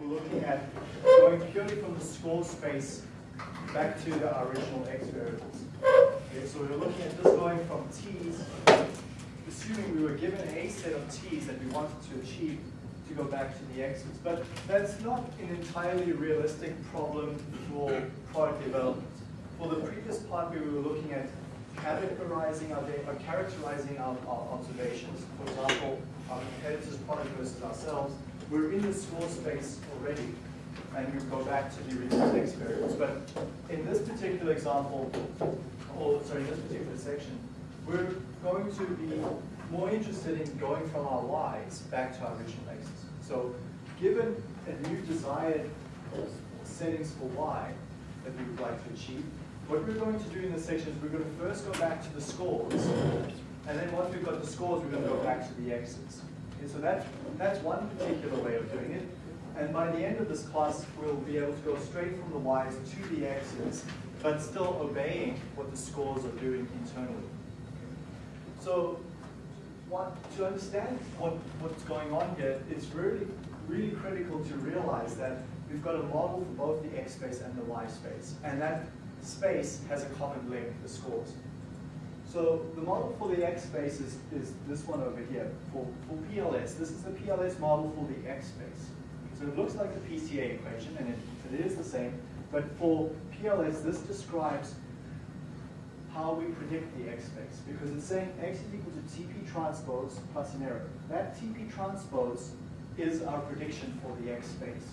we were looking at going purely from the score space back to the original x variables. Okay, so we're looking at just going from t's, assuming we were given a set of t's that we wanted to achieve to go back to the x's. But that's not an entirely realistic problem for product development. For the previous part, we were looking at categorizing our data, characterizing our, our observations. For example, our competitors' product versus ourselves. We're in the score space already, and we go back to the original experience. But in this particular example, or sorry, in this particular section, we're going to be more interested in going from our y's back to our original x's. So given a new desired settings for y that we would like to achieve, what we're going to do in this section is we're going to first go back to the scores, and then once we've got the scores, we're going to go back to the x's. So that, that's one particular way of doing it. And by the end of this class, we'll be able to go straight from the y's to the x's, but still obeying what the scores are doing internally. So what, to understand what, what's going on here, it's really, really critical to realize that we've got a model for both the x space and the y space. And that space has a common link, the scores. So the model for the x space is, is this one over here. For, for PLS, this is the PLS model for the x space. So it looks like the PCA equation, and it, it is the same. But for PLS, this describes how we predict the x space. Because it's saying x is equal to TP transpose plus an error. That TP transpose is our prediction for the x space.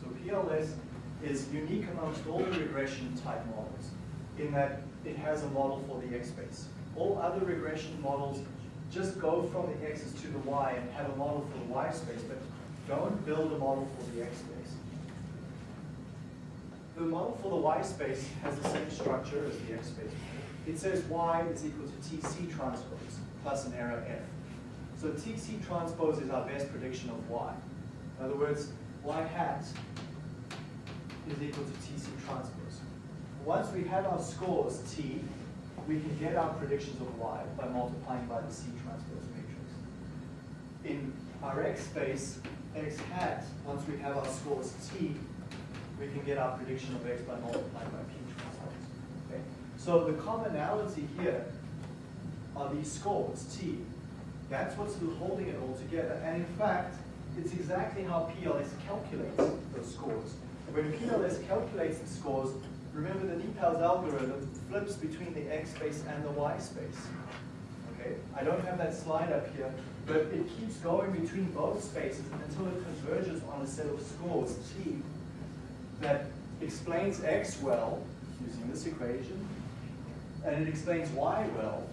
So PLS is unique amongst all the regression type models in that it has a model for the x space. All other regression models just go from the x's to the y and have a model for the y space, but don't build a model for the x space. The model for the y space has the same structure as the x space. It says y is equal to tc transpose plus an error f. So tc transpose is our best prediction of y. In other words, y hat is equal to TC transpose. Once we have our scores T, we can get our predictions of Y by multiplying by the C transpose matrix. In our X space, X hat, once we have our scores T, we can get our prediction of X by multiplying by P transpose. Okay? So the commonality here are these scores, T. That's what's holding it all together. And in fact, it's exactly how PLS calculates those scores. When PLS calculates the scores, remember the NIPALS algorithm flips between the X space and the Y space. Okay, I don't have that slide up here, but it keeps going between both spaces until it converges on a set of scores, T, that explains X well, using this equation, and it explains Y well,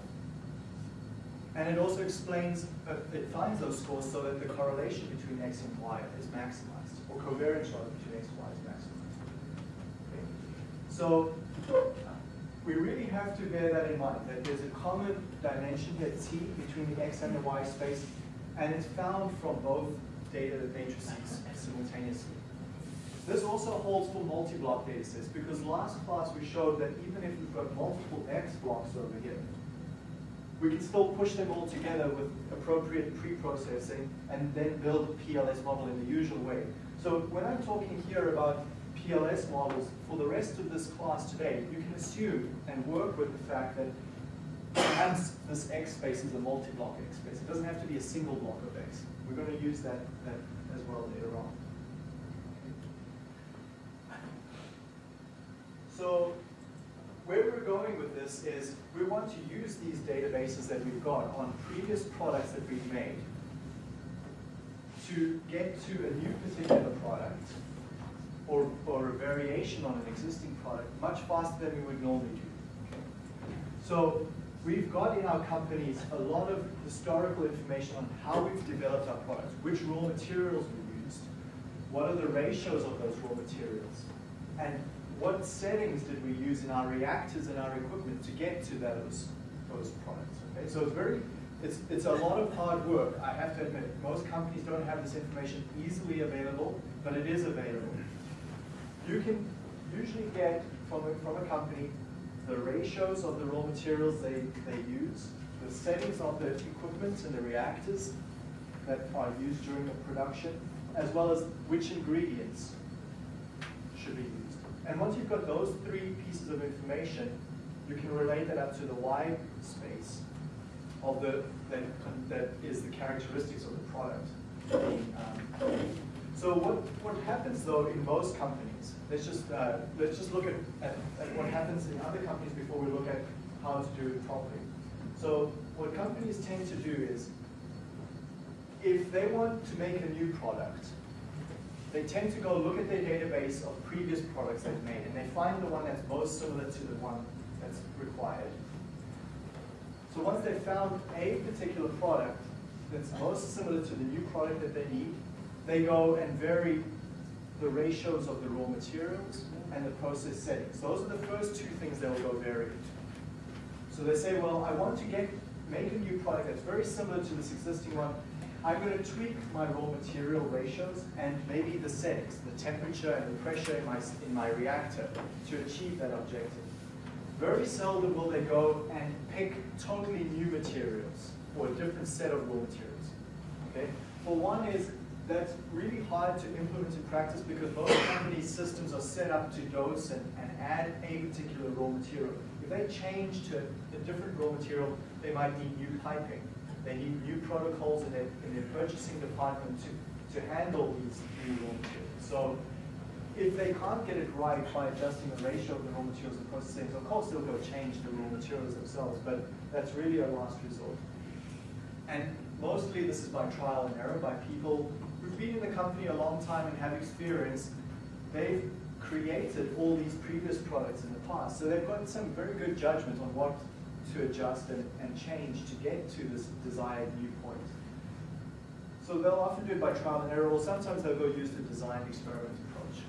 and it also explains, uh, it finds those scores so that the correlation between X and Y is maximized, or covariance rather between X and Y. So we really have to bear that in mind, that there's a common dimension here, T, between the X and the Y space, and it's found from both data matrices simultaneously. This also holds for multi-block data sets, because last class we showed that even if we've got multiple X blocks over here, we can still push them all together with appropriate pre-processing and then build a PLS model in the usual way. So when I'm talking here about PLS models, for the rest of this class today, you can assume and work with the fact that perhaps this X space is a multi-block X space. It doesn't have to be a single block of X. We're going to use that, that as well later on. So where we're going with this is we want to use these databases that we've got on previous products that we've made to get to a new particular product or, or a variation on an existing product much faster than we would normally do. So we've got in our companies a lot of historical information on how we've developed our products, which raw materials we used, what are the ratios of those raw materials, and what settings did we use in our reactors and our equipment to get to those, those products. Okay? So it's very, it's, it's a lot of hard work, I have to admit. Most companies don't have this information easily available, but it is available. You can usually get from a, from a company the ratios of the raw materials they, they use, the settings of the equipment and the reactors that are used during the production, as well as which ingredients should be used. And once you've got those three pieces of information, you can relate that up to the Y space of the that, that is the characteristics of the product. Um, so what, what happens though in most companies, let's just, uh, let's just look at, at, at, what happens in other companies before we look at how to do it properly. So what companies tend to do is, if they want to make a new product, they tend to go look at their database of previous products they've made, and they find the one that's most similar to the one that's required. So once they've found a particular product that's most similar to the new product that they need, they go and vary the ratios of the raw materials and the process settings. Those are the first two things they'll go vary. So they say, well, I want to get make a new product that's very similar to this existing one. I'm going to tweak my raw material ratios and maybe the settings, the temperature and the pressure in my, in my reactor to achieve that objective. Very seldom will they go and pick totally new materials or a different set of raw materials. Okay? For one is that's really hard to implement in practice because most companies' systems are set up to dose and, and add a particular raw material. If they change to a different raw material, they might need new piping. They need new protocols in their, in their purchasing department to, to handle these new raw materials. So if they can't get it right by adjusting the ratio of the raw materials and processing, of course they'll go change the raw materials themselves, but that's really a last resort. And mostly this is by trial and error, by people who've been in the company a long time and have experience. They've created all these previous products in the past. So they've got some very good judgment on what to adjust and, and change to get to this desired new point. So they'll often do it by trial and error, or sometimes they'll go use the design experiment approach.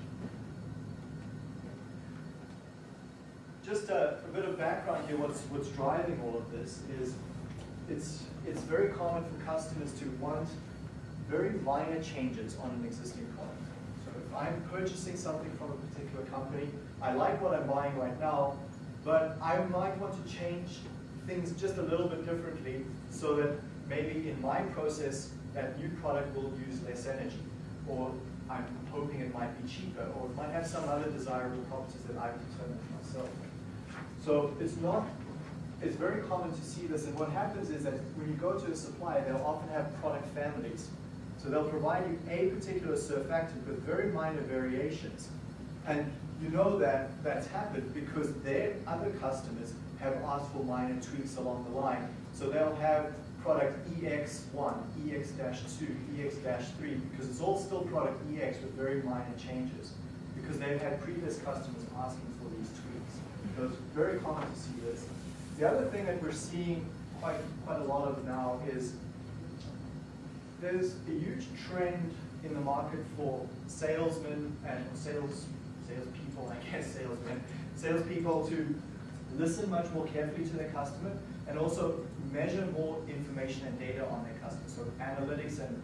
Just a, a bit of background here, what's, what's driving all of this is it's, it's very common for customers to want very minor changes on an existing product. So if I'm purchasing something from a particular company, I like what I'm buying right now, but I might want to change things just a little bit differently so that maybe in my process, that new product will use less energy, or I'm hoping it might be cheaper, or it might have some other desirable properties that I've determined myself. So it's not, it's very common to see this, and what happens is that when you go to a supplier, they'll often have product families. So they'll provide you a particular surfactant with very minor variations. And you know that that's happened because their other customers have asked for minor tweaks along the line. So they'll have product EX1, EX-2, EX-3, because it's all still product EX with very minor changes, because they've had previous customers asking for these tweaks. So it's very common to see this. The other thing that we're seeing quite, quite a lot of now is there's a huge trend in the market for salesmen and sales salespeople, I guess salesmen, salespeople to listen much more carefully to their customer and also measure more information and data on their customer, so analytics and,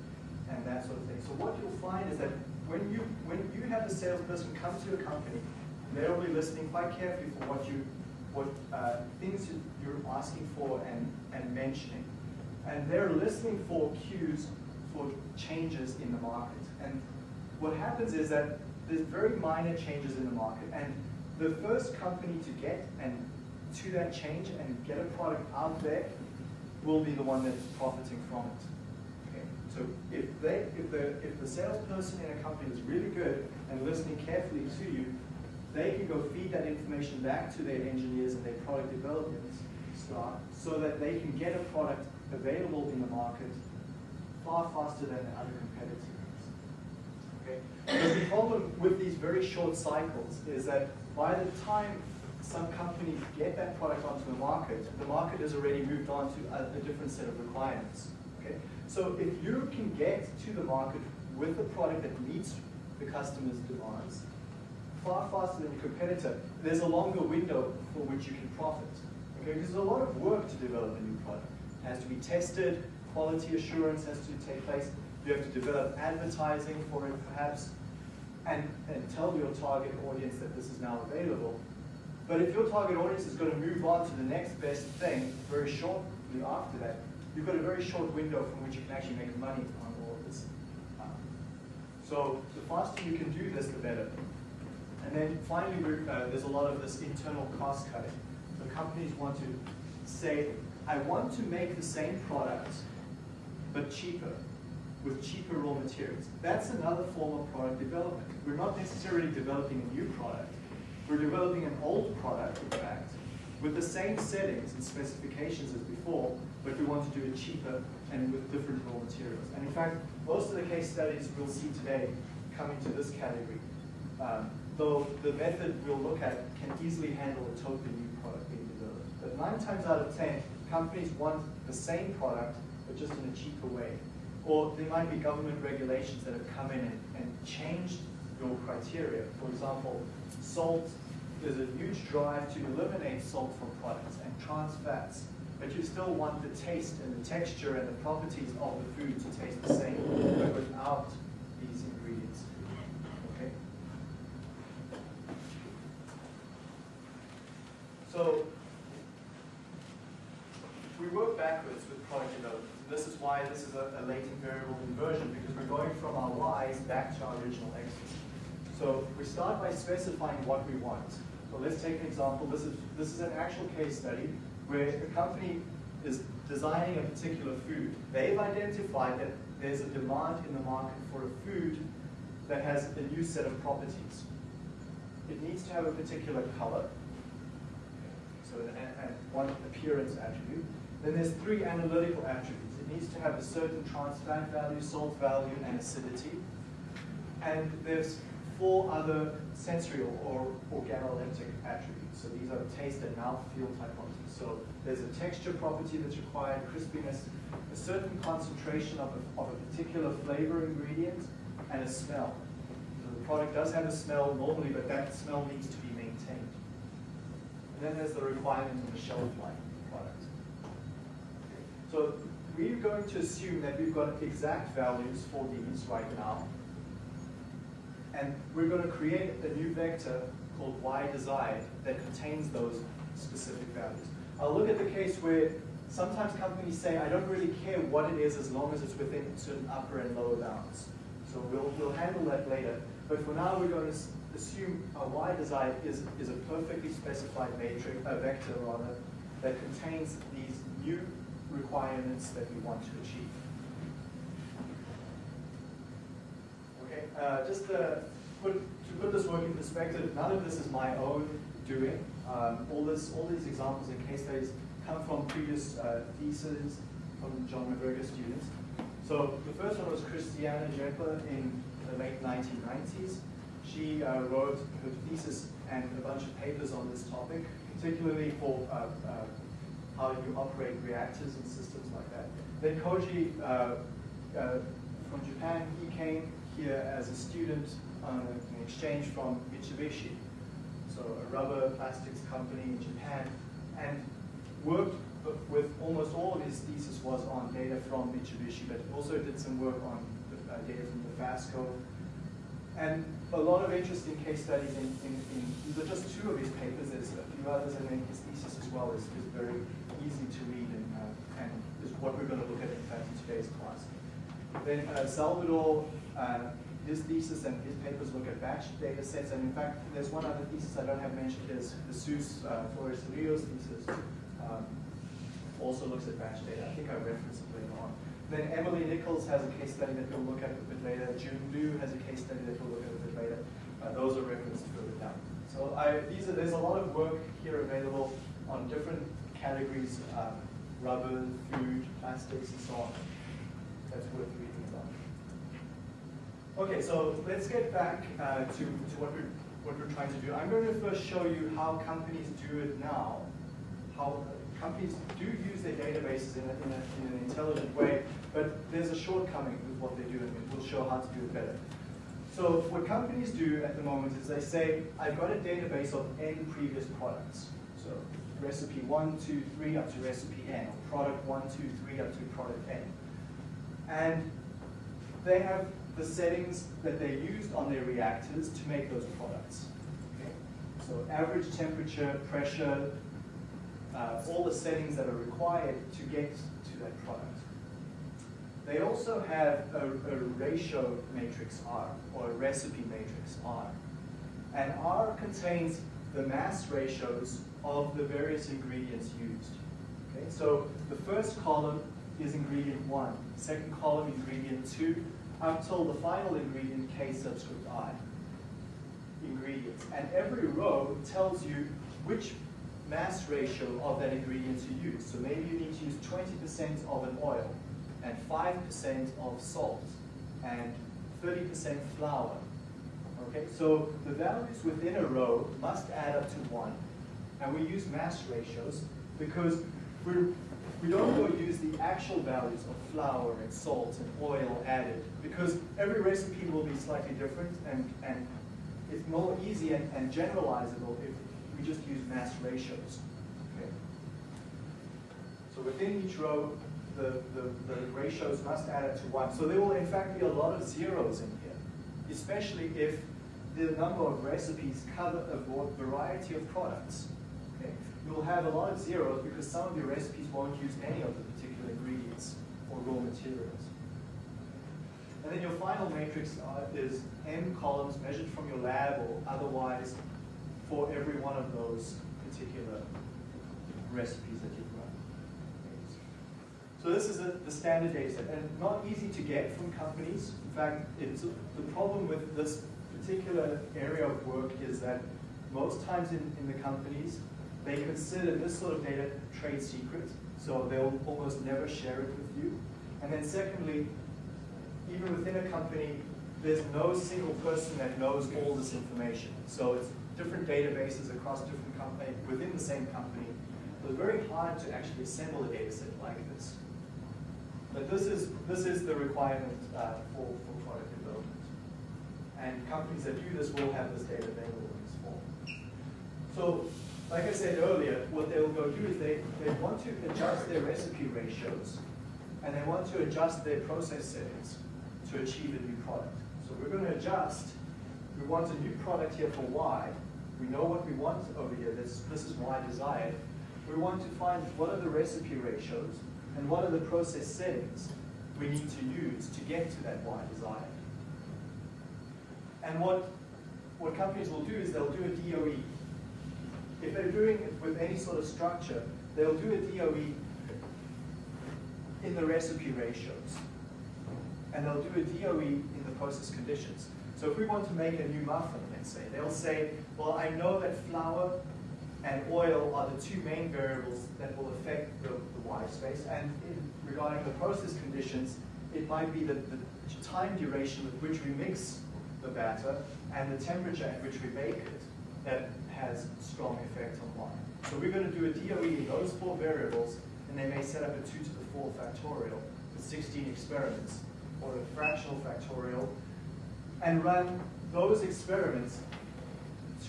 and that sort of thing. So what you'll find is that when you when you have a salesperson come to your company, they'll be listening quite carefully for what you what uh, things you're asking for and, and mentioning. And they're listening for cues for changes in the market. And what happens is that there's very minor changes in the market. And the first company to get and to that change and get a product out there will be the one that's profiting from it. Okay? So if they if the if the salesperson in a company is really good and listening carefully to you, they can go feed that information back to their engineers and their product development staff so that they can get a product available in the market far faster than the other competitors. Okay? But the problem with these very short cycles is that by the time some companies get that product onto the market, the market has already moved on to a, a different set of requirements. Okay? So if you can get to the market with a product that meets the customer's demands, far faster than your competitor, there's a longer window for which you can profit. Okay? Because there's a lot of work to develop a new product. It has to be tested, quality assurance has to take place. You have to develop advertising for it perhaps, and, and tell your target audience that this is now available. But if your target audience is going to move on to the next best thing very shortly after that, you've got a very short window from which you can actually make money on all of this. Um, So the faster you can do this, the better. And then finally, uh, there's a lot of this internal cost cutting. So companies want to say, I want to make the same product, but cheaper, with cheaper raw materials. That's another form of product development. We're not necessarily developing a new product. We're developing an old product, in fact, with the same settings and specifications as before, but we want to do it cheaper and with different raw materials. And in fact, most of the case studies we'll see today come into this category. Um, though the method we'll look at can easily handle a totally new product being developed. But nine times out of 10, companies want the same product, but just in a cheaper way. Or there might be government regulations that have come in and, and changed your criteria. For example, salt, there's a huge drive to eliminate salt from products and trans fats, but you still want the taste and the texture and the properties of the food to taste the same, but without these ingredients. Okay? So we work backwards with product development. This is why this is a, a latent variable inversion, because we're going from our y's back to our original x's. So we start by specifying what we want. So let's take an example. This is, this is an actual case study where a company is designing a particular food. They've identified that there's a demand in the market for a food that has a new set of properties. It needs to have a particular color, so an, an, one appearance attribute. Then there's three analytical attributes. It needs to have a certain trans fat value, salt value, and acidity. And there's four other sensorial or organoleptic attributes. So these are taste and mouthfeel type properties. So there's a texture property that's required, crispiness, a certain concentration of a, of a particular flavor ingredient, and a smell. So the product does have a smell normally, but that smell needs to be maintained. And then there's the requirement of the shelf life so we're going to assume that we've got exact values for these right now. And we're going to create a new vector called y desired that contains those specific values. I'll look at the case where sometimes companies say, I don't really care what it is as long as it's within certain upper and lower bounds. So we'll, we'll handle that later. But for now, we're going to assume a y desired is, is a perfectly specified matrix, a vector rather, that contains these new requirements that we want to achieve. Okay, uh, just to put, to put this work in perspective, none of this is my own doing. Um, all, this, all these examples and case studies come from previous uh, theses from John MacGregor students. So the first one was Christiana Jepper in the late 1990s. She uh, wrote her thesis and a bunch of papers on this topic, particularly for uh, uh how you operate reactors and systems like that. Then Koji, uh, uh, from Japan, he came here as a student on an exchange from Mitsubishi, so a rubber plastics company in Japan, and worked with almost all of his thesis was on data from Mitsubishi, but also did some work on uh, data from the FASCO. And a lot of interesting case studies in, in, in, these are just two of his papers, there's a few others, and then his thesis as well is, is very easy to read and, uh, and is what we're going to look at in fact in today's class. Then uh, Salvador, uh, his thesis and his papers look at batch data sets, and in fact, there's one other thesis I don't have mentioned, is Jesus uh, Flores Rios thesis, um, also looks at batch data. I think I referenced it later on. Then Emily Nichols has a case study that we'll look at a bit later. June Liu has a case study that we'll look at a bit later. Uh, those are referenced further down. So I, these are, there's a lot of work here available on different categories, um, rubber, food, plastics, and so on. That's worth reading about. Okay, so let's get back uh, to, to what, we're, what we're trying to do. I'm going to first show you how companies do it now, how companies do use their databases in, a, in, a, in an intelligent way, but there's a shortcoming with what they do, and we'll show how to do it better. So what companies do at the moment is they say, I've got a database of n previous products. So recipe 1, 2, 3 up to recipe n, or product 1, 2, 3 up to product n. And they have the settings that they used on their reactors to make those products. Okay? So average temperature, pressure, uh, all the settings that are required to get to that product. they also have a, a ratio matrix R, or a recipe matrix R. And R contains the mass ratios of the various ingredients used. Okay, so the first column is ingredient one, second column ingredient two, up till the final ingredient K subscript I ingredients. And every row tells you which mass ratio of that ingredient you use. So maybe you need to use 20% of an oil, and 5% of salt, and 30% flour. Okay, so the values within a row must add up to one. And we use mass ratios because we're, we don't go use the actual values of flour and salt and oil added because every recipe will be slightly different and, and it's more easy and, and generalizable if we just use mass ratios. Okay? So within each row, the, the, the ratios must add up to one. So there will in fact be a lot of zeros in here, especially if the number of recipes cover a variety of products. You'll have a lot of zeros because some of your recipes won't use any of the particular ingredients or raw materials. And then your final matrix uh, is n columns measured from your lab or otherwise for every one of those particular recipes that you've run. So this is a, the standard data set, and not easy to get from companies. In fact, it's the problem with this particular area of work is that most times in, in the companies, they consider this sort of data trade secret, so they'll almost never share it with you. And then secondly, even within a company, there's no single person that knows all this information. So it's different databases across different companies within the same company. So it's very hard to actually assemble a data set like this. But this is, this is the requirement uh, for, for product development. And companies that do this will have this data available in this form. So, like I said earlier, what they'll go do is they, they want to adjust their recipe ratios and they want to adjust their process settings to achieve a new product. So we're going to adjust. We want a new product here for Y. We know what we want over here. This, this is Y desired. We want to find what are the recipe ratios and what are the process settings we need to use to get to that Y desired. And what, what companies will do is they'll do a DOE. If they're doing it with any sort of structure, they'll do a DOE in the recipe ratios. And they'll do a DOE in the process conditions. So if we want to make a new muffin, let's say, they'll say, well, I know that flour and oil are the two main variables that will affect the, the Y space. And in, regarding the process conditions, it might be the, the time duration with which we mix the batter and the temperature at which we bake it that has strong effect on Y. So we're going to do a DOE in those four variables, and they may set up a 2 to the 4 factorial with 16 experiments, or a fractional factorial, and run those experiments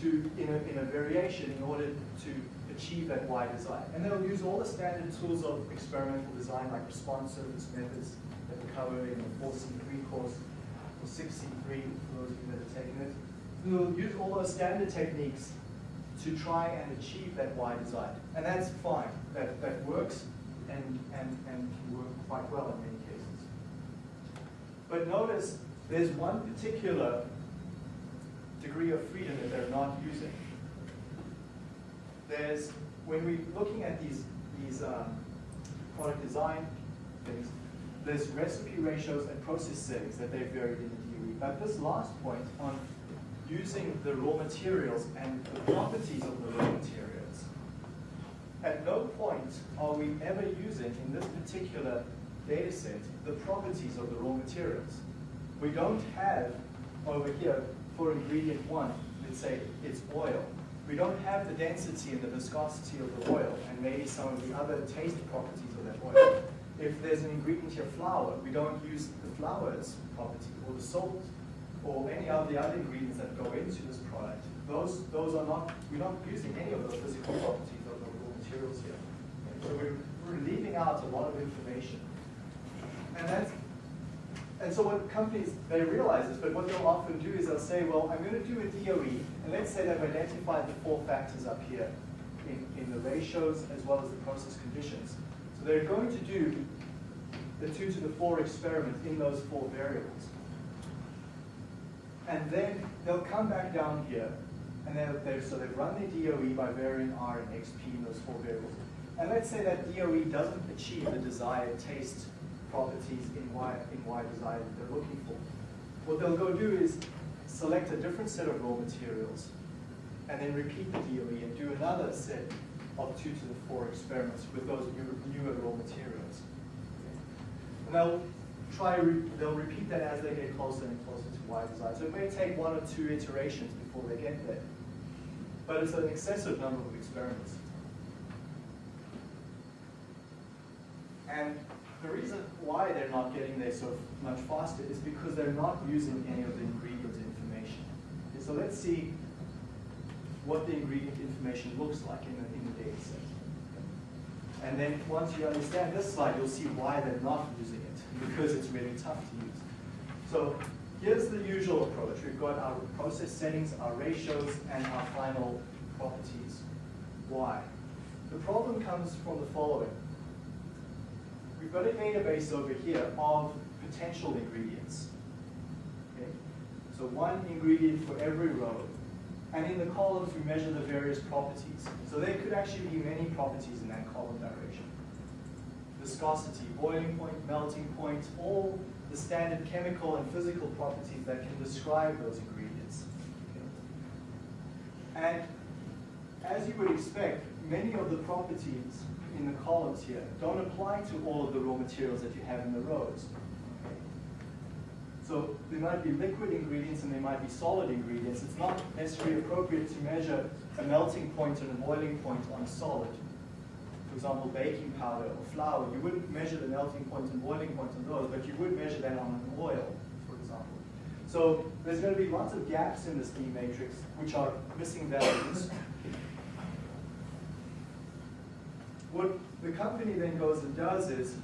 to in a, in a variation in order to achieve that Y design. And they'll use all the standard tools of experimental design like response surface methods that we cover in the 4C3 course, or 6C3 for those of you that have taken it. We'll use all those standard techniques to try and achieve that Y design. And that's fine. That, that works and, and, and can work quite well in many cases. But notice there's one particular degree of freedom that they're not using. There's, when we're looking at these, these um, product design things, there's recipe ratios and process settings that they've varied in the DOE. But this last point on using the raw materials and the properties of the raw materials, at no point are we ever using in this particular data set the properties of the raw materials. We don't have over here for ingredient one, let's say it's oil. We don't have the density and the viscosity of the oil and maybe some of the other taste properties of that oil. If there's an ingredient here, flour, we don't use the flour's property or the salt or any of the other ingredients that go into this product. Those, those are not, we're not using any of those physical properties of the raw materials here. So we're, we're leaving out a lot of information. And that's and so what companies, they realize this, but what they'll often do is they'll say, well, I'm going to do a DOE, and let's say they've identified the four factors up here in, in the ratios as well as the process conditions. So they're going to do the 2 to the 4 experiment in those four variables. And then they'll come back down here, and they'll, they've, so they've run their DOE by varying R and XP in those four variables. And let's say that DOE doesn't achieve the desired taste properties in Y, in Y desired that they're looking for. What they'll go do is select a different set of raw materials, and then repeat the DOE and do another set of two to the four experiments with those new, newer raw materials. And they'll try, they'll repeat that as they get closer and closer to Y design. So it may take one or two iterations before they get there. But it's an excessive number of experiments. And the reason why they're not getting there so much faster is because they're not using any of the ingredient information. Okay, so let's see what the ingredient information looks like in the, in the data set. And then once you understand this slide, you'll see why they're not using because it's really tough to use. So here's the usual approach. We've got our process settings, our ratios, and our final properties. Why? The problem comes from the following. We've got a database over here of potential ingredients. Okay? So one ingredient for every row. And in the columns, we measure the various properties. So there could actually be many properties in that column direction. Viscosity, boiling point, melting point, all the standard chemical and physical properties that can describe those ingredients. And as you would expect, many of the properties in the columns here don't apply to all of the raw materials that you have in the rows. So there might be liquid ingredients and there might be solid ingredients. It's not necessarily appropriate to measure a melting point and a boiling point on a solid. Example, baking powder or flour, you wouldn't measure the melting point and boiling point on those, but you would measure that on an oil, for example. So there's going to be lots of gaps in this D matrix, which are missing values. What the company then goes and does is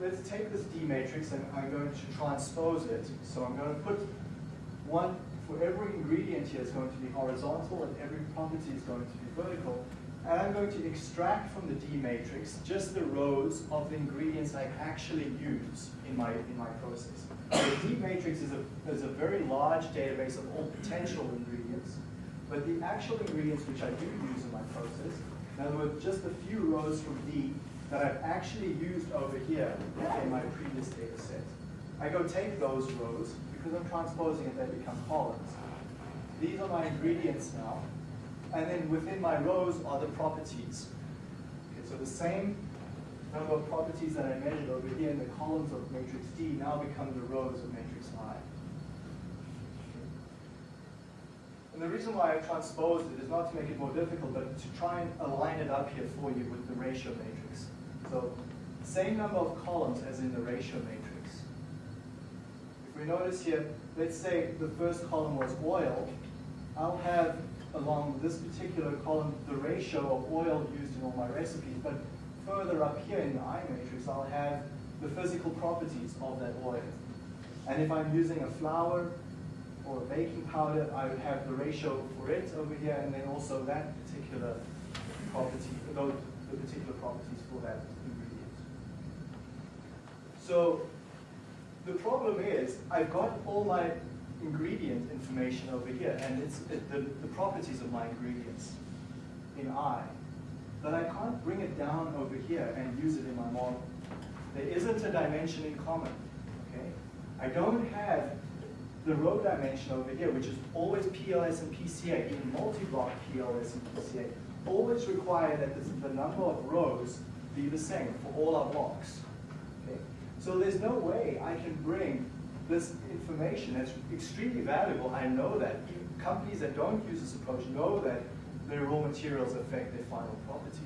let's take this D matrix and I'm going to transpose it. So I'm going to put one, for every ingredient here is going to be horizontal and every property is going to be vertical. And I'm going to extract from the D matrix just the rows of the ingredients I actually use in my, in my process. The D matrix is a, is a very large database of all potential ingredients, but the actual ingredients which I do use in my process, in other words, just a few rows from D that I've actually used over here in my previous data set. I go take those rows, because I'm transposing it, they become columns. These are my ingredients now, and then within my rows are the properties. Okay, so the same number of properties that I measured over here in the columns of matrix D now become the rows of matrix I. And the reason why I transposed it is not to make it more difficult, but to try and align it up here for you with the ratio matrix. So same number of columns as in the ratio matrix. If we notice here, let's say the first column was oil, I'll have along this particular column the ratio of oil used in all my recipes, but further up here in the I matrix, I'll have the physical properties of that oil. And if I'm using a flour or a baking powder, I would have the ratio for it over here, and then also that particular property, those, the particular properties for that ingredient. So the problem is, I've got all my ingredient information over here, and it's it, the, the properties of my ingredients in I, but I can't bring it down over here and use it in my model. There isn't a dimension in common, okay? I don't have the row dimension over here, which is always PLS and PCA, even multi-block PLS and PCA, always require that the number of rows be the same for all our blocks. Okay? So there's no way I can bring this information that's extremely valuable. I know that companies that don't use this approach know that their raw materials affect their final properties.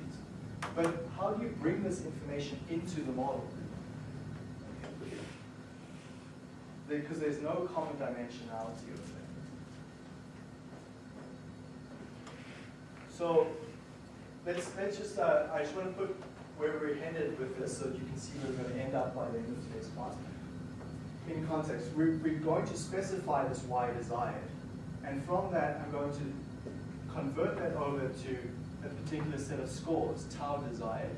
But how do you bring this information into the model? Because there's no common dimensionality of it. So let's let's just uh, I just want to put where we're headed with this so that you can see where we're going to end up by the end of today's class. In context, we're, we're going to specify this y desired. And from that, I'm going to convert that over to a particular set of scores, tau desired.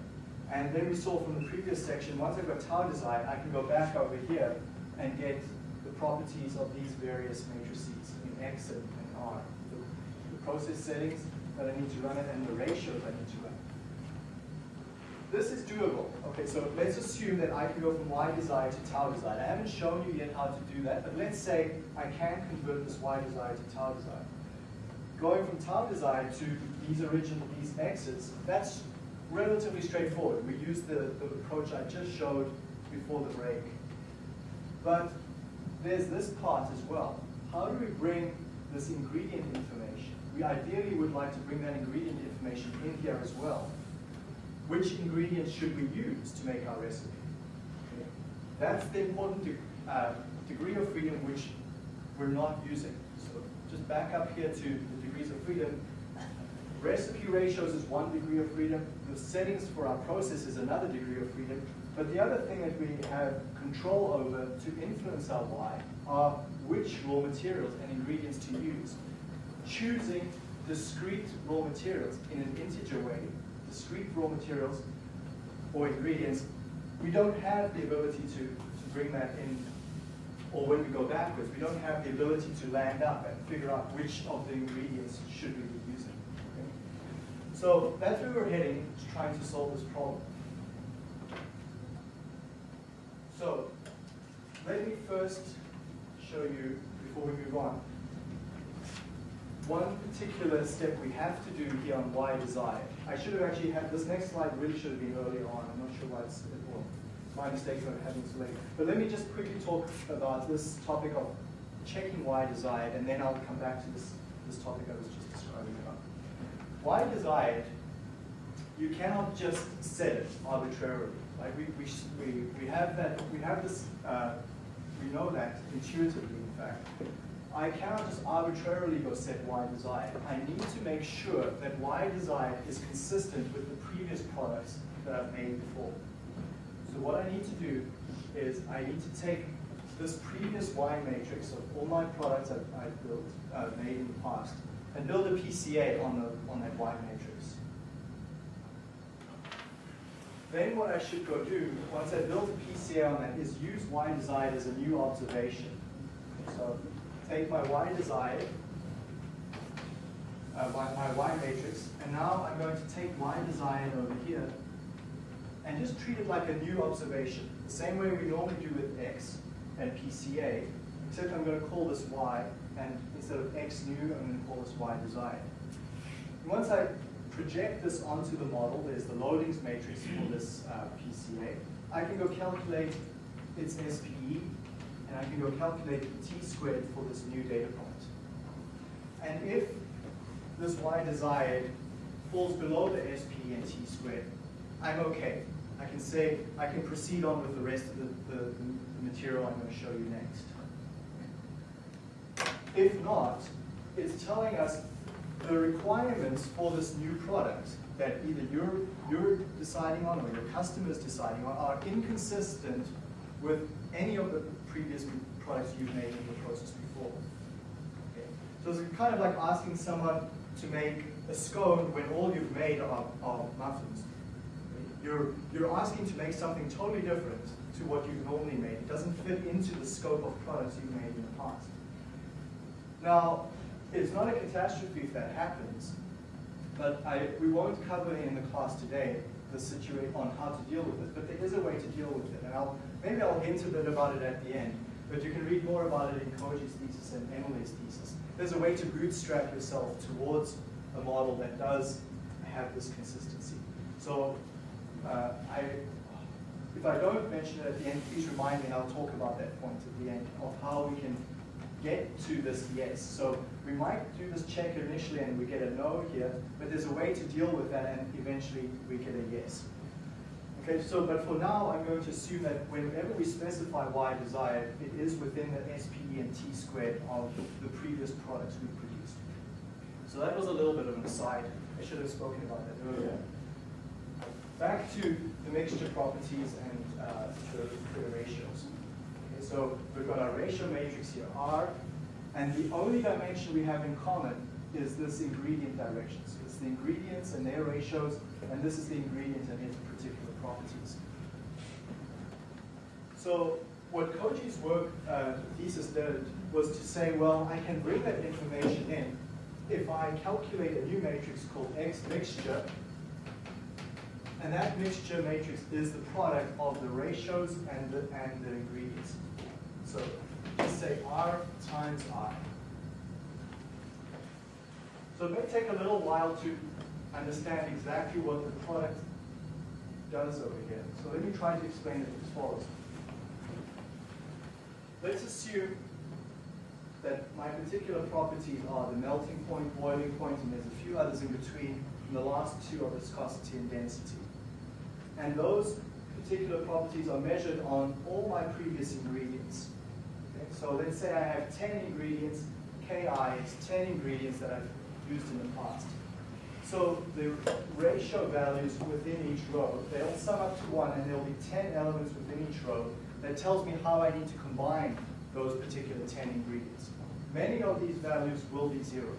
And then we saw from the previous section, once I've got tau desired, I can go back over here and get the properties of these various matrices in X and, R. The, the process settings that I need to run it and the ratios I need to run. This is doable. Okay, so let's assume that I can go from Y desired to tau desired. I haven't shown you yet how to do that, but let's say I can convert this Y desired to tau desired. Going from tau desired to these original, these X's, that's relatively straightforward. We use the, the approach I just showed before the break. But there's this part as well. How do we bring this ingredient information? We ideally would like to bring that ingredient information in here as well. Which ingredients should we use to make our recipe? Okay. That's the important de uh, degree of freedom which we're not using. So just back up here to the degrees of freedom. Recipe ratios is one degree of freedom. The settings for our process is another degree of freedom. But the other thing that we have control over to influence our Y are which raw materials and ingredients to use. Choosing discrete raw materials in an integer way, discrete raw materials or ingredients, we don't have the ability to, to bring that in, or when we go backwards, we don't have the ability to land up and figure out which of the ingredients should we be using. Okay? So that's where we're heading, is trying to solve this problem. So let me first show you, before we move on, one particular step we have to do here on Y desired. I should have actually had, this next slide really should have been earlier on. I'm not sure why it's, well, my mistake for having it late. But let me just quickly talk about this topic of checking Y desired, and then I'll come back to this, this topic I was just describing about. Y desired, you cannot just set it arbitrarily. Like we, we, we, we have that, we have this, uh, we know that intuitively, in fact. I cannot just arbitrarily go set Y desired. I need to make sure that Y desired is consistent with the previous products that I've made before. So what I need to do is I need to take this previous Y matrix of all my products I've, I've built, uh, made in the past, and build a PCA on, the, on that Y matrix. Then what I should go do, once I build a PCA on that, is use Y desired as a new observation. So take my Y desired, uh, my, my Y matrix, and now I'm going to take Y desired over here and just treat it like a new observation, the same way we normally do with X and PCA, except I'm going to call this Y, and instead of X new, I'm going to call this Y desired. Once I project this onto the model, there's the loadings matrix for this uh, PCA, I can go calculate its SPE, and I can go calculate t squared for this new data point. And if this y desired falls below the SPE and t squared, I'm okay. I can say, I can proceed on with the rest of the, the, the material I'm going to show you next. If not, it's telling us the requirements for this new product that either you're, you're deciding on or your customer is deciding on are inconsistent with any of the previous products you've made in the process before. Okay. So it's kind of like asking someone to make a scone when all you've made are, are muffins. You're, you're asking to make something totally different to what you've normally made. It doesn't fit into the scope of products you've made in the past. Now, it's not a catastrophe if that happens, but I, we won't cover in the class today the situation on how to deal with it, but there is a way to deal with it, and I'll maybe I'll hint a bit about it at the end. But you can read more about it in Koji's thesis and Emily's thesis. There's a way to bootstrap yourself towards a model that does have this consistency. So uh, I, if I don't mention it at the end, please remind me and I'll talk about that point at the end of how we can get to this yes. So we might do this check initially and we get a no here, but there's a way to deal with that and eventually we get a yes. Okay, so but for now, I'm going to assume that whenever we specify y desired, it is within the SPE and T squared of the previous products we produced. So that was a little bit of an aside. I should have spoken about that earlier. Back to the mixture properties and uh, the, the ratios. Okay, so we've got our ratio matrix here, R, and the only dimension we have in common is this ingredient direction. So it's the ingredients and their ratios, and this is the ingredient and its particular properties. So what Koji's work uh, thesis did was to say, well, I can bring that information in if I calculate a new matrix called X mixture, and that mixture matrix is the product of the ratios and the, and the ingredients. So let's say R times I. So it may take a little while to understand exactly what the product does over here. So let me try to explain it as follows. Let's assume that my particular properties are the melting point, boiling point, and there's a few others in between, and the last two are viscosity and density. And those particular properties are measured on all my previous ingredients. Okay? So let's say I have 10 ingredients, Ki is 10 ingredients that I've used in the past. So the ratio values within each row, they all sum up to one, and there'll be 10 elements within each row that tells me how I need to combine those particular 10 ingredients. Many of these values will be zero,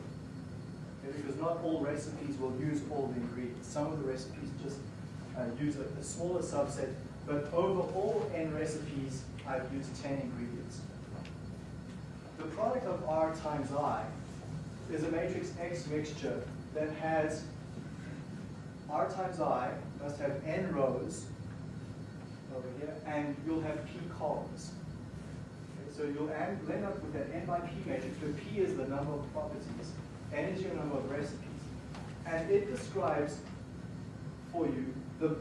okay, because not all recipes will use all the ingredients. Some of the recipes just uh, use a, a smaller subset, but over all n recipes, I've used 10 ingredients. The product of R times I is a matrix X mixture that has R times I must have n rows over here, and you'll have p columns. So you'll end, up with an n by p matrix, where p is the number of properties, n is your number of recipes. And it describes for you the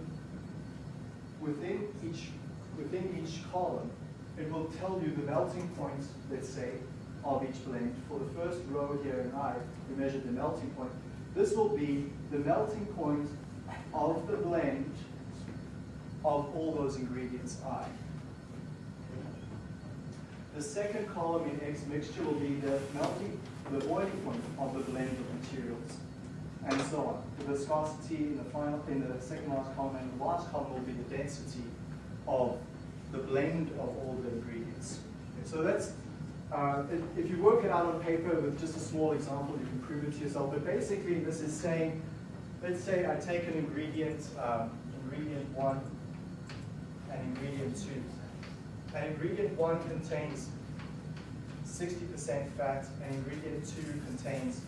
within each within each column, it will tell you the melting points, let's say, of each blend. For the first row here in I, we measured the melting point. This will be the melting point of the blend of all those ingredients I. The second column in X mixture will be the melting, the boiling point of the blend of materials, and so on. The viscosity in the final, in the second last column, and the last column will be the density of the blend of all the ingredients. Okay, so that's, uh, if you work it out on paper with just a small example, you can prove it to yourself. But basically, this is saying, let's say I take an ingredient, um, ingredient one, and ingredient two. And ingredient one contains 60% fat, and ingredient two contains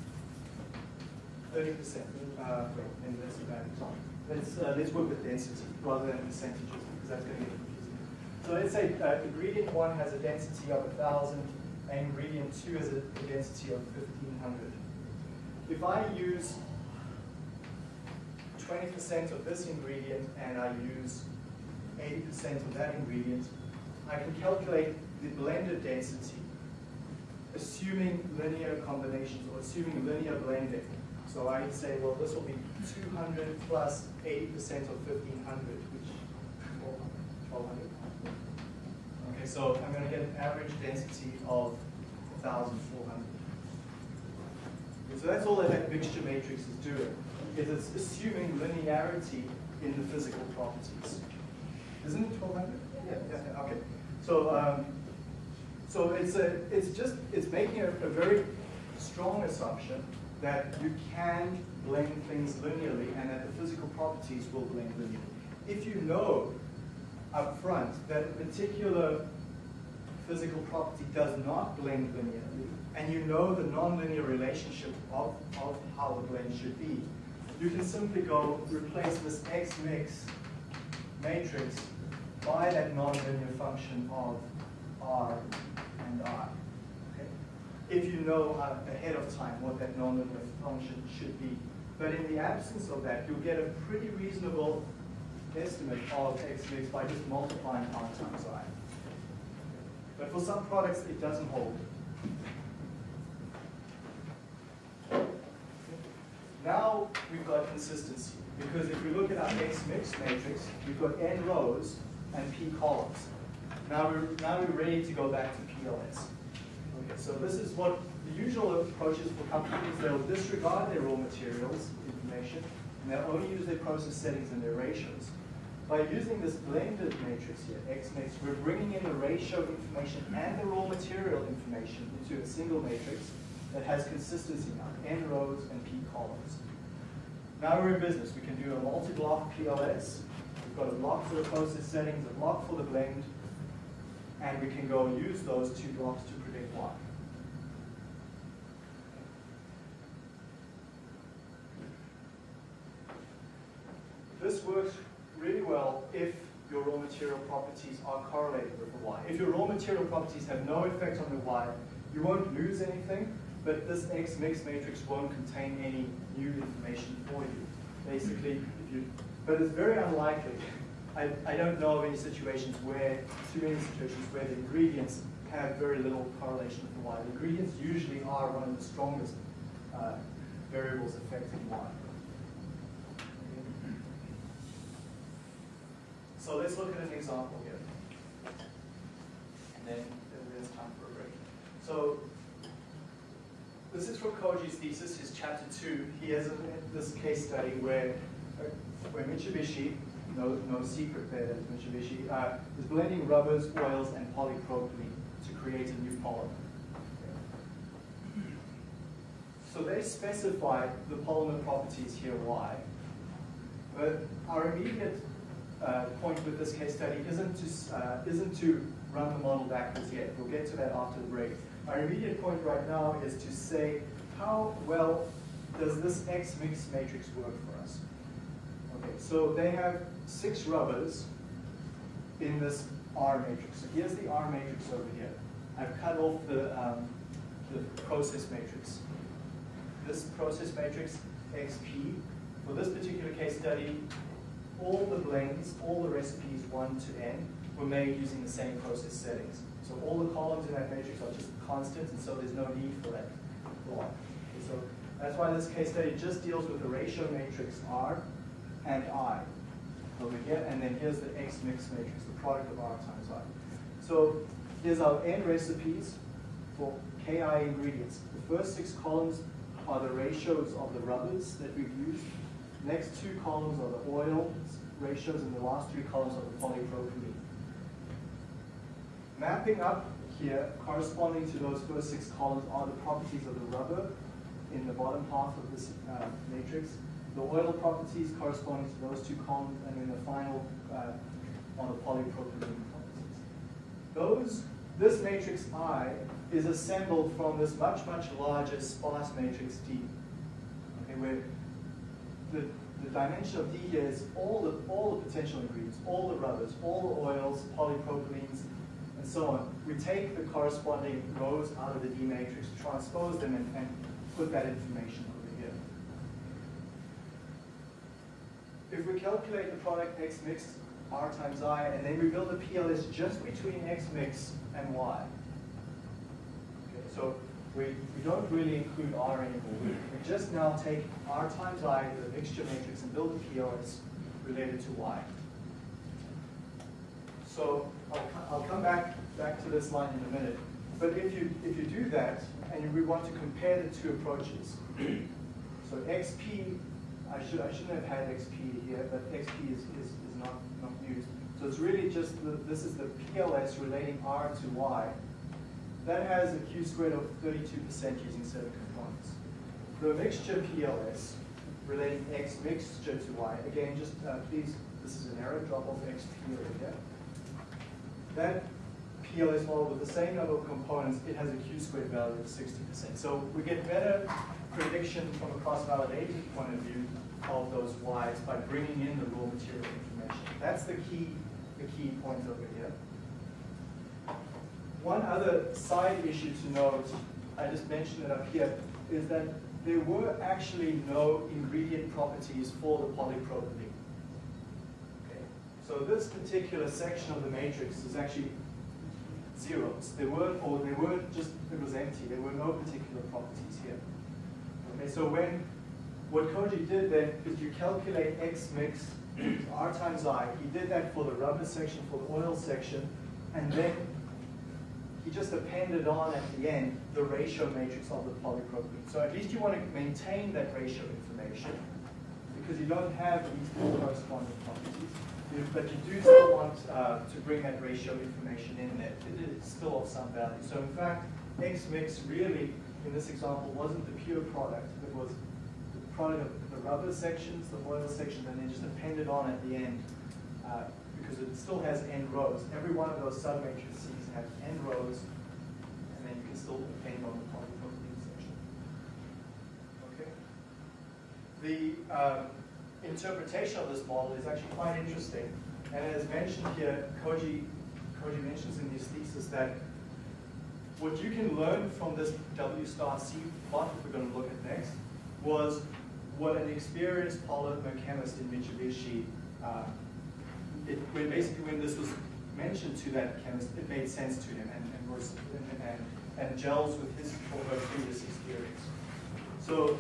30%. Uh, and that's about Let's, uh, let's work with density rather than percentages, because that's going to get confusing. So let's say uh, ingredient one has a density of 1,000, and ingredient two has a, a density of 1,500. If I use 20% of this ingredient and I use 80% of that ingredient, I can calculate the blended density, assuming linear combinations or assuming linear blending. So I say, well, this will be 200 plus 80% of 1500, which is 1200. Okay, so I'm going to get an average density of 1400. So that's all that that mixture matrix is doing, is it's assuming linearity in the physical properties. Isn't it 1200? Yeah, yeah, yeah, okay. So, um, so it's a, it's just, it's making a, a very strong assumption that you can blend things linearly and that the physical properties will blend linearly. If you know up front that a particular physical property does not blend linearly, and you know the nonlinear relationship of, of how the blend should be, you can simply go replace this X mix matrix by that nonlinear function of R and I. Okay? If you know uh, ahead of time what that nonlinear function should be. But in the absence of that, you'll get a pretty reasonable estimate of X mix by just multiplying R times I. But for some products, it doesn't hold. Now we've got consistency, because if we look at our X mix matrix, we've got n rows and p columns. Now we're, now we're ready to go back to PLS. Okay, so this is what the usual approach is for companies. They'll disregard their raw materials information, and they'll only use their process settings and their ratios. By using this blended matrix here, X mix, we're bringing in the ratio information and the raw material information into a single matrix, that has consistency now, n rows and p columns. Now we're in business. We can do a multi-block PLS. We've got a block for the process settings, a block for the blend, and we can go use those two blocks to predict Y. This works well if your raw material properties are correlated with the Y. If your raw material properties have no effect on the Y, you won't lose anything, but this X mix matrix won't contain any new information for you. Basically, if you, but it's very unlikely. I, I don't know of any situations where, too many situations where the ingredients have very little correlation with the Y. The ingredients usually are one of the strongest uh, variables affecting Y. So let's look at an example here. And then there's time for a break. So this is from Koji's thesis, his chapter two. He has a, this case study where, uh, where Mitsubishi, no, no secret there that Mitsubishi, uh, is blending rubbers, oils, and polypropylene to create a new polymer. So they specify the polymer properties here, Y. But our immediate uh, point with this case study isn't to, uh, isn't to run the model backwards yet. We'll get to that after the break. Our immediate point right now is to say how well does this X mix matrix work for us? Okay, so they have six rubbers in this R matrix. So here's the R matrix over here. I've cut off the, um, the process matrix. This process matrix, XP, for this particular case study, all the blends, all the recipes 1 to n, were made using the same process settings. So all the columns in that matrix are just constants, and so there's no need for that block. Okay, so that's why this case study just deals with the ratio matrix R and I over here, and then here's the X mix matrix, the product of R times I. So here's our n recipes for Ki ingredients. The first six columns are the ratios of the rubbers that we've used. Next two columns are the oil ratios, and the last three columns are the polypropylene. Mapping up here, corresponding to those first six columns, are the properties of the rubber in the bottom half of this uh, matrix. The oil properties corresponding to those two columns, and then the final uh, the polypropylene properties. Those, this matrix I is assembled from this much, much larger sparse matrix D, okay, where the, the dimension of D here is all the, all the potential ingredients, all the rubbers, all the oils, polypropylenes, and so on. We take the corresponding rows out of the D matrix, transpose them, and, and put that information over here. If we calculate the product X mix R times I, and then we build a PLS just between X mix and Y. Okay, so we, we don't really include R anymore. We, we just now take R times I, the mixture matrix, and build a PLS related to Y. So I'll, I'll come back, back to this line in a minute. But if you, if you do that, and we want to compare the two approaches, so XP, I, should, I shouldn't have had XP here, but XP is, is, is not, not used. So it's really just, the, this is the PLS relating R to Y. That has a Q squared of 32% using seven components. The mixture PLS relating X mixture to Y, again, just uh, please, this is an error, drop off XP over here. That PLS model with the same number of components, it has a Q squared value of 60%. So we get better prediction from a cross-validated point of view of those Ys by bringing in the raw material information. That's the key, the key point over here. One other side issue to note, I just mentioned it up here, is that there were actually no ingredient properties for the polypropylene. Okay. So this particular section of the matrix is actually zeros. There weren't, or there weren't just, it was empty. There were no particular properties here. Okay, so when, what Koji did then is you calculate X mix, R times I. He did that for the rubber section, for the oil section, and then he just appended on at the end the ratio matrix of the polypropylene. So at least you want to maintain that ratio information because you don't have these corresponding properties. But you do still want uh, to bring that ratio information in there. It is still of some value. So in fact, X mix really in this example wasn't the pure product, it was the product of the rubber sections, the oil section, and then just appended on at the end, uh, because it still has end rows. Every one of those submatrices have end rows, and then you can still append on the polypropylene section. Okay. The um, interpretation of this model is actually quite interesting. And as mentioned here, Koji, Koji mentions in his thesis that what you can learn from this W star C plot, that we're going to look at next, was what an experienced polymer chemist in Mitsubishi, uh, it, when basically when this was mentioned to that chemist, it made sense to him and, and, and, and, gels with his previous experience. So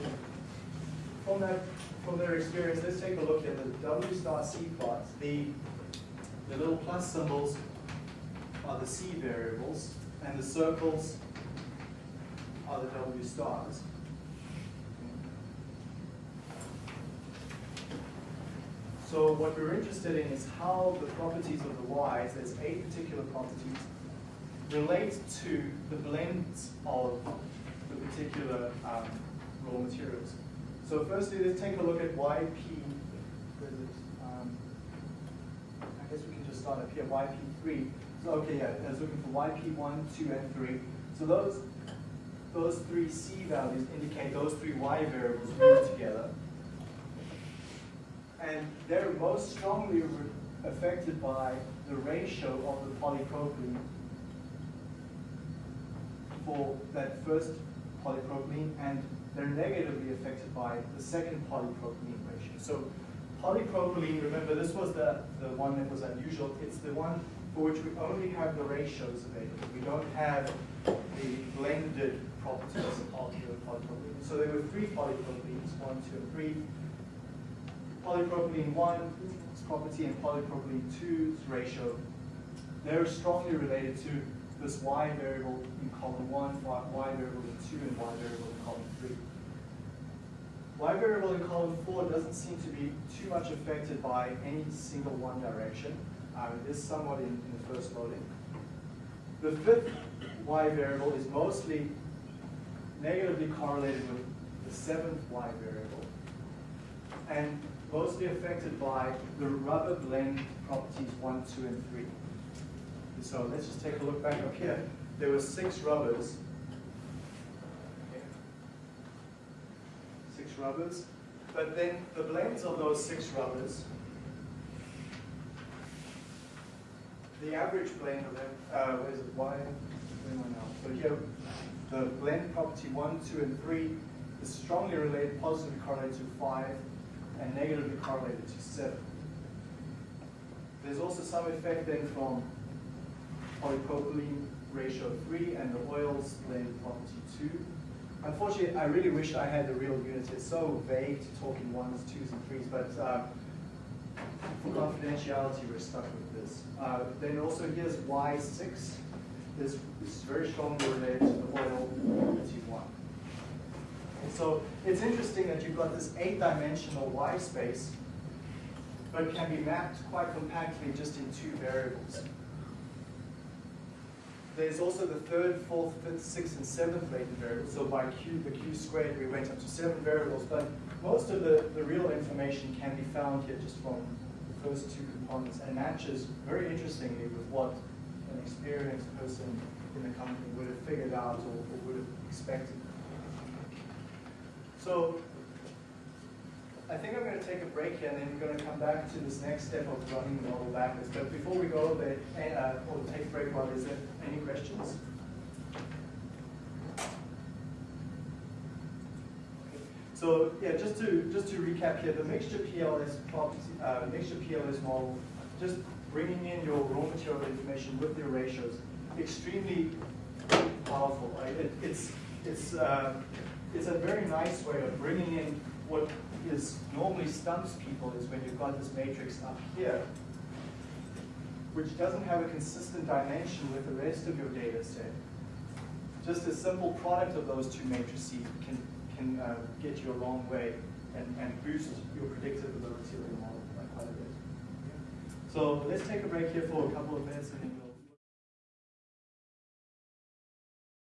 from that from their experience, let's take a look at the W star C plots. The, the little plus symbols are the C variables, and the circles are the W stars. So what we're interested in is how the properties of the Y's, there's eight particular properties, relate to the blends of the particular um, raw materials. So firstly, let's take a look at YP. Um, I guess we can just start up here, YP3. So okay, yeah, I was looking for YP1, 2, and 3. So those, those three C values indicate those three Y variables together. And they're most strongly affected by the ratio of the polypropylene for that first polypropylene and they're negatively affected by the second polypropylene ratio. So polypropylene, remember this was the, the one that was unusual. It's the one for which we only have the ratios available. We don't have the blended properties of the polypropylene. So there were three polypropylenes, one, two, and three. Polypropylene 1's property and polypropylene 2's ratio, they're strongly related to this y variable in column 1, y variable in 2, and y variable in column 3. Y variable in column 4 doesn't seem to be too much affected by any single one direction. Um, it is somewhat in, in the first loading. The fifth y variable is mostly negatively correlated with the seventh y variable and mostly affected by the rubber blend properties 1, 2, and 3. So let's just take a look back up here. There were six rubbers. Six rubbers. But then the blends of those six rubbers, the average blend of them, uh, where is it? Y? So here, the blend property 1, 2, and 3 is strongly related, positively correlated to 5, and negatively correlated to 7. There's also some effect then from polypropylene ratio 3 and the oils blend property 2. Unfortunately, I really wish I had the real units. It's so vague to talk in ones, twos, and threes, but uh, for confidentiality, we're stuck with this. Uh, then also here's Y6. This, this is very strongly related to the oil property 1. And so it's interesting that you've got this eight-dimensional Y space, but can be mapped quite compactly just in two variables. There's also the third, fourth, fifth, sixth, and seventh latent variables. So by Q, the Q squared, we went up to seven variables, but most of the, the real information can be found here just from the first two components and matches very interestingly with what an experienced person in the company would have figured out or, or would have expected. So I think I'm going to take a break here and then we're going to come back to this next step of running the model backwards. But before we go there, uh, or take a break while is there any questions? So yeah, just to just to recap here, the mixture PLS property, uh, mixture PLS model, just bringing in your raw material information with your ratios, extremely powerful. Right? It, it's it's uh, it's a very nice way of bringing in what is normally stumps people is when you've got this matrix up here, which doesn't have a consistent dimension with the rest of your data set. Just a simple product of those two matrices can, can uh, get you a long way and, and boost your predictability of your model by quite a bit. So let's take a break here for a couple of minutes